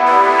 Bye.